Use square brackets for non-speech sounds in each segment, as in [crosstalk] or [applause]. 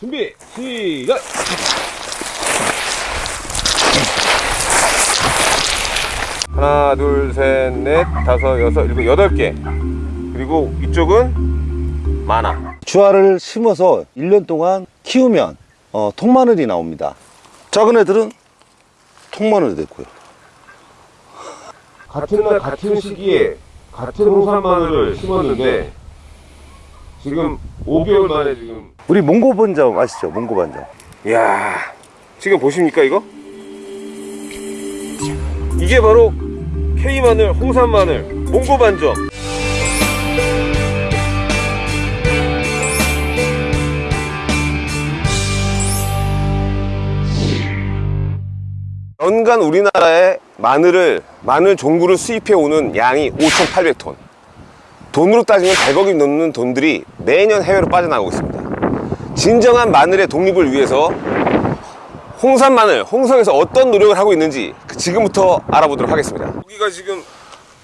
준비 시작! 하나 둘셋넷 다섯 여섯 일곱 여덟 개. 그리고 이쪽은 많아 주화를 심어서 1년 동안 키우면 어, 통마늘이 나옵니다. 작은 애들은 통마늘이 됐고요. 같은 날 같은 시기에 같은 홍산 마늘을 심었는데 지금 5개월 만에 지금. 우리 몽고 반점 아시죠? 몽고 반점. 이야 지금 보십니까 이거? 이게 바로 K마늘, 홍산마늘, 몽고 반점. 연간 우리나라에 마늘을 마늘 종구를 수입해 오는 양이 5,800톤 돈으로 따지면 100억이 넘는 돈들이 매년 해외로 빠져나가고 있습니다. 진정한 마늘의 독립을 위해서 홍산 마늘, 홍성에서 어떤 노력을 하고 있는지 그 지금부터 알아보도록 하겠습니다. 여기가 지금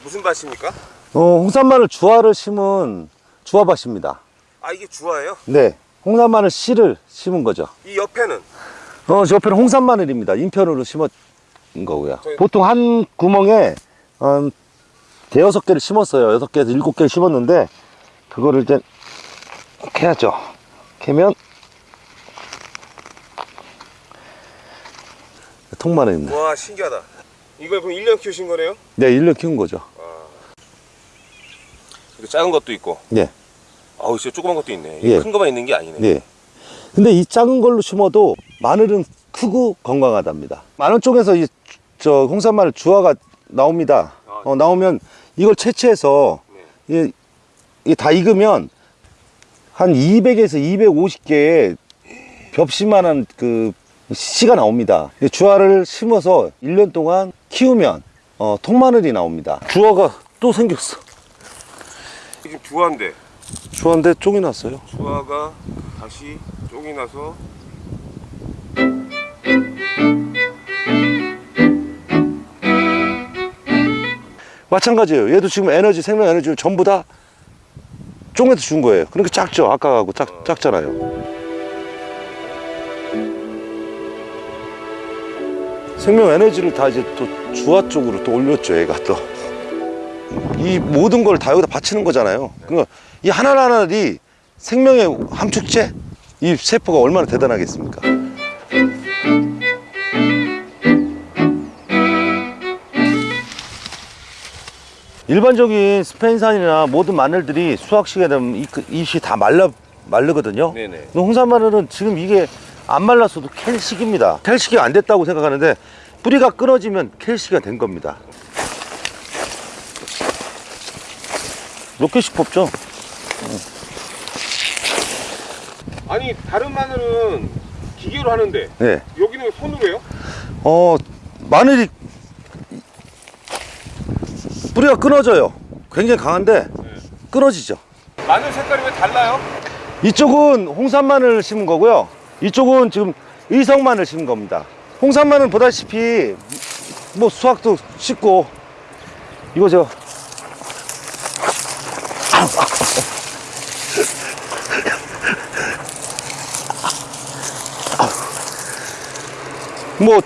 무슨 밭입니까? 어, 홍산 마늘 주화를 심은 주화밭입니다. 아 이게 주화예요? 네 홍산 마늘 씨를 심은 거죠. 이 옆에는? 어, 저 옆에는 홍산 마늘입니다. 인편으로 심은 거고요. 저희- 보통 한 구멍에 한 대여섯 개를 심었어요 여섯 개에서 일곱 개를 심었는데 그거를 이제 캐야죠 캐면 통마늘입니다 와 신기하다 이걸 그럼 1년 키우신 거네요? 네 1년 키운 거죠 이거 작은 것도 있고 네. 아우 진짜 조그만 것도 있네 예. 큰 거만 있는 게 아니네 네. 근데 이 작은 걸로 심어도 마늘은 크고 건강하답니다. 마늘 쪽에서 이 저 홍산마늘 주화가 나옵니다. 아, 어, 나오면 이걸 채취해서 네. 이, 다 익으면 한 200에서 250개의 벽시만한 그 씨가 나옵니다. 이 주화를 심어서 1년 동안 키우면 어, 통마늘이 나옵니다. 주화가 또 생겼어. 지금 주화인데 주화인데 쪽이 났어요. 주화가 다시 쪽이 나서 마찬가지예요. 얘도 지금 에너지, 생명 에너지를 전부 다 쫑에서 준 거예요. 그러니까 작죠. 아까하고 작, 작잖아요. 생명 에너지를 다 이제 또 주화 쪽으로 또 올렸죠. 얘가 또. 이 모든 걸 다 여기다 바치는 거잖아요. 그러니까 이 하나하나들이 생명의 함축체? 이 세포가 얼마나 대단하겠습니까? 일반적인 스페인산이나 모든 마늘들이 수확 시기에 되면 이, 그- 다 말라 마르거든요. 네네. 홍산 마늘은 지금 이게 안 말랐어도 캘 시기입니다. 캘 시기가 안 됐다고 생각하는데 뿌리가 끊어지면 캘 시기가 된 겁니다. 몇 개씩 뽑죠? 아니 다른 마늘은 기계로 하는데 네. 여기는 왜 손으로 해요? 어 마늘이 뿌리가 끊어져요. 굉장히 강한데 끊어지죠. 마늘 색깔이 왜 달라요? 이쪽은 홍산마늘 심은 거고요. 이쪽은 지금 의성마늘 심은 겁니다. 홍산마늘 보다시피 뭐 수확도 쉽고 이거 저 뭐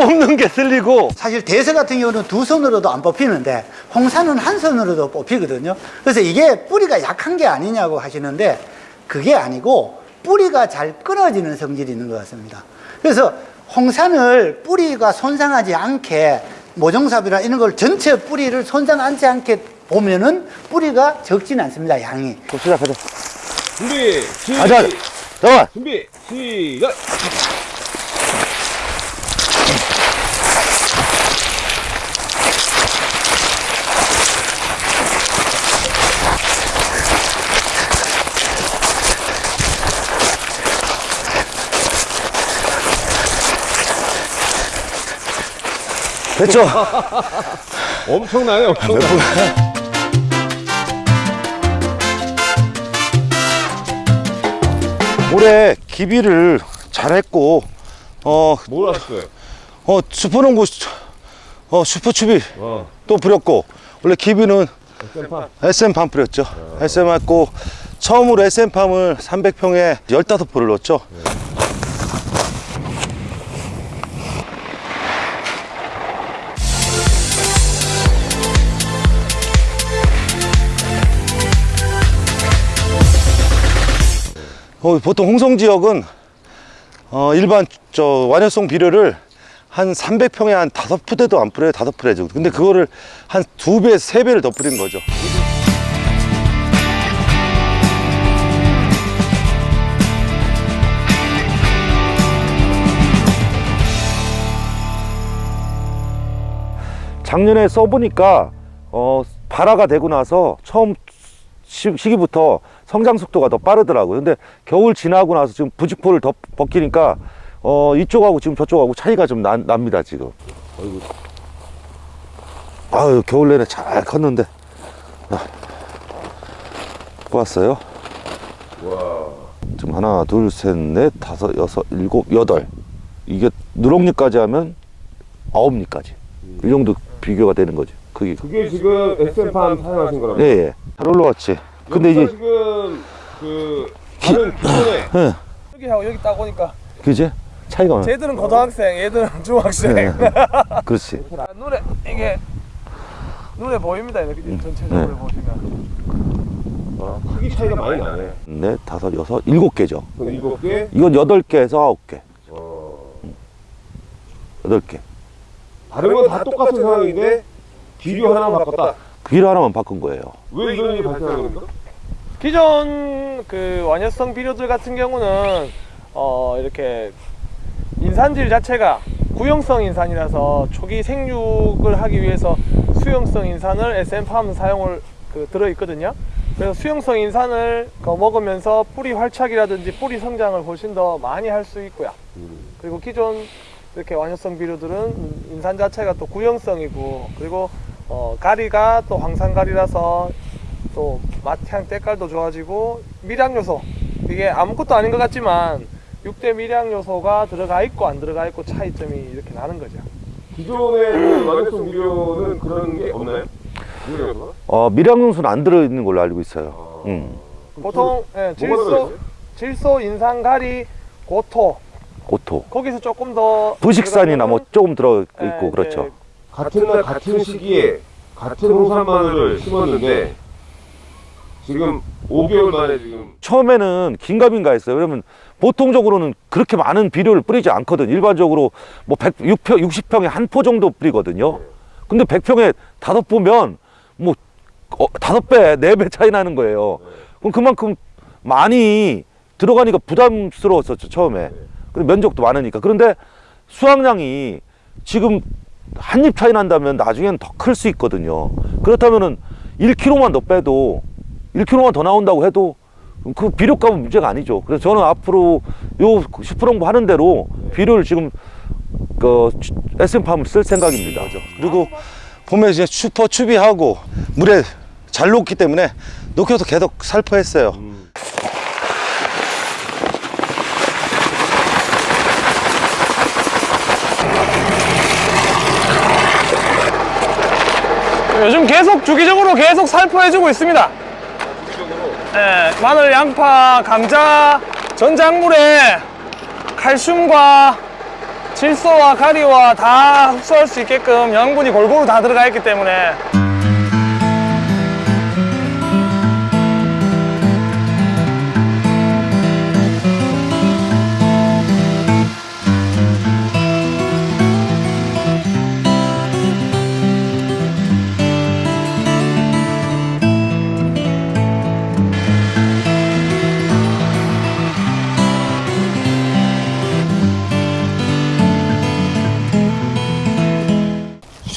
뽑는 게 쓸리고 사실 대서 같은 경우는 두 손으로도 안 뽑히는데 홍산은 한 손으로도 뽑히거든요. 그래서 이게 뿌리가 약한 게 아니냐고 하시는데 그게 아니고 뿌리가 잘 끊어지는 성질이 있는 것 같습니다. 그래서 홍산을 뿌리가 손상하지 않게 모종삽이나 이런 걸 전체 뿌리를 손상하지 않게 보면은 뿌리가 적지는 않습니다. 양이. 또 시작하자. 준비 시작 가자. 잠깐. 준비 시작 됐죠? [laughs] 엄청나요 엄청나 올해 기비를 잘했고 어, 뭘 하셨어요? 어 슈퍼농구 어 슈퍼추비 어. 또 뿌렸고 원래 기비는 쌤파 SM 반 뿌렸죠. SM 했고 처음으로 SM팜을 300평에 15포를 넣었죠. 어, 보통 홍성 지역은 어, 일반 저 완효성 비료를 한 300평에 한 다섯 푸대도 안 뿌려요. 다섯 푸대 정도. 근데 그거를 한 두 배, 세 배를 더 뿌린 거죠. 작년에 써보니까 어, 발화가 되고 나서 처음 시, 시기부터 성장 속도가 더 빠르더라고요. 근데 겨울 지나고 나서 지금 부직포를 더 벗기니까 어, 이쪽하고 지금 저쪽하고 차이가 좀 나, 납니다, 지금. 아유, 겨울 내내 잘 컸는데. 아, 뽑았어요. 지금 하나, 둘, 셋, 넷, 다섯, 여섯, 일곱, 여덟. 이게 누렁잎까지 하면 아홉 잎까지. 이 정도 비교가 되는 거죠. 그게. 그게 지금 SM팜 사용하신 거라고? 예, 예. 잘 올라왔지. 근데 이제, 지금 그 다른 기존에 [laughs] 예, 여기하고 여기 딱 오니까 그지? 차이가 많아. 쟤들은 고등학생, 얘들은 [laughs] 중학생. 네. [laughs] 그렇지. 눈에 이게 눈에 보입니다. 이렇게 전체적으로 네. 보시면. 크기 차이가 많이 나네. 넷, 다섯, 여섯, 일곱 개죠. 일곱 개. 이건 여덟 개에서 아홉 개. 여덟 개. 다른 건 다 똑같은 상황인데 비료 하나만 바꿨다. 비료 하나만 바꾼 거예요. 왜 이런 일이 발생하는 겁니까? 기존 그 완효성 비료들 같은 경우는 어 이렇게 인산질 자체가 구형성 인산이라서 초기 생육을 하기 위해서 수용성 인산을 SM팜 사용을 그 들어 있거든요. 그래서 수용성 인산을 그 먹으면서 뿌리 활착이라든지 뿌리 성장을 훨씬 더 많이 할 수 있고요. 그리고 기존 이렇게 완효성 비료들은 인산 자체가 또 구형성이고 그리고 어, 가리가 또 황산가리라서 또 맛향 때깔도 좋아지고 미량 요소 이게 아무것도 아닌 것 같지만 6대 미량 요소가 들어가 있고 안 들어가 있고 차이점이 이렇게 나는 거죠. 기존의 그 완효성 비료는 그런 게 없나요? 비료 요소가? 어, 미량용수는 안 들어있는 걸로 알고 있어요. 음. 보통 예, 질소? 질소, 인산, 가리, 고토 고토. 거기서 조금 더 부식산이나 뭐 조금 들어 예, 있고 그렇죠. 같은 날 같은 시기에 같은 홍산 마늘을 심었는데 지금 5개월 만에 지금 처음에는 긴가민가 했어요. 왜냐면 보통적으로는 그렇게 많은 비료를 뿌리지 않거든. 일반적으로 뭐 100, 6평, 60평에 한 포 정도 뿌리거든요. 근데 100평에 다섯 포면 뭐 어, 다섯 배, 네 배 차이 나는 거예요. 그럼 그만큼 많이 들어가니까 부담스러웠었죠, 처음에. 근데 면적도 많으니까. 그런데 수확량이 지금 한 입 차이 난다면 나중에는 더 클 수 있거든요. 그렇다면은 1kg만 더 빼도 1kg만 더 나온다고 해도 그 비료값은 문제가 아니죠. 그래서 저는 앞으로 요 슈퍼롱부 하는 대로 비료를 지금 그 SM팜을 쓸 생각입니다. 그리고 보면 이제 슈퍼 추비하고 물에 잘 녹기 때문에 녹여서 계속 살포했어요. 요즘 계속 주기적으로 계속 살포해주고 있습니다. 예, 마늘, 양파, 감자, 전작물에 칼슘과 질소와 가리와 다 흡수할 수 있게끔 영양분이 골고루 다 들어가 있기 때문에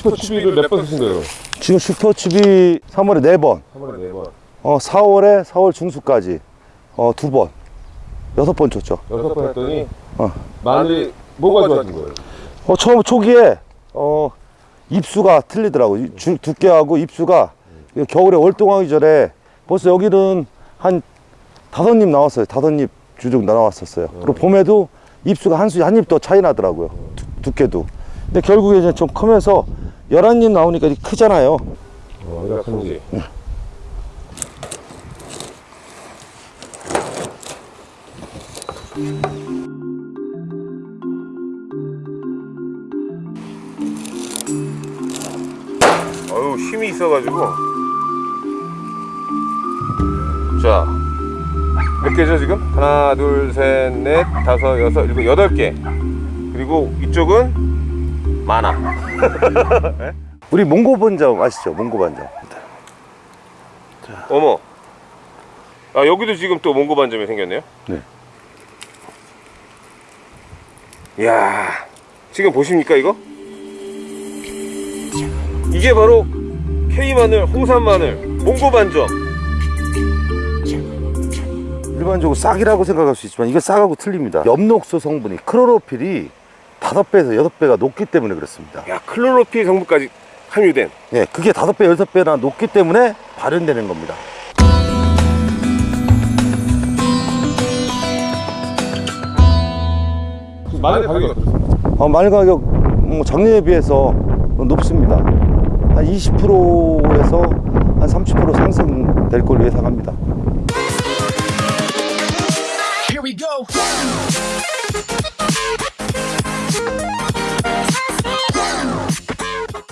슈퍼 추비를 몇 번 쓰신 거예요? 지금 슈퍼 추비 3월에 4번, 3월에 4번 어, 4월에 4월 중순까지 어, 2번, 6번 줬죠. 여섯 번 했더니 어. 마늘이 뭐가 좋아진 거예요? 어, 처음 초기에 어, 입수가 틀리더라고. 요 두께하고 입수가 이거 겨울에 월동하기 전에 벌써 여기는 한 다섯 입 나왔어요. 다섯 입 주종 나왔었어요. 그리고 봄에도 입수가 한 수, 한 입 더 차이 나더라고요. 두, 두께도. 근데 결국에 이제 좀 크면서 열한 입 나오니까 이게 크잖아요. 어, 이거 참지 어유 힘이 있어가지고 자 몇 개죠 지금? 하나 둘 셋 넷 다섯 여섯 일곱 여덟 개 그리고 이쪽은 많아 [laughs] 우리 몽고 반점 아시죠? 몽고 반점. 어머 아 여기도 지금 또 몽고 반점이 생겼네요 네. 이야 지금 보십니까 이거? 이게 바로 K마늘, 홍산마늘, 몽고 반점 일반적으로 싹이라고 생각할 수 있지만 이게 싹하고 틀립니다. 엽록소 성분이 크로로필이 다섯 배에서 여섯 배가 높기 때문에 그렇습니다. 야 클로로필 성분까지 함유된 예, 그게 다섯 배, 여섯 배나 높기 때문에 발현되는 겁니다. 마늘 가격이 어떻습니까? 어, 마늘 가격 뭐 작년에 비해서 높습니다. 한 20%에서 한 30% 상승될 걸로 예상합니다. Here we go.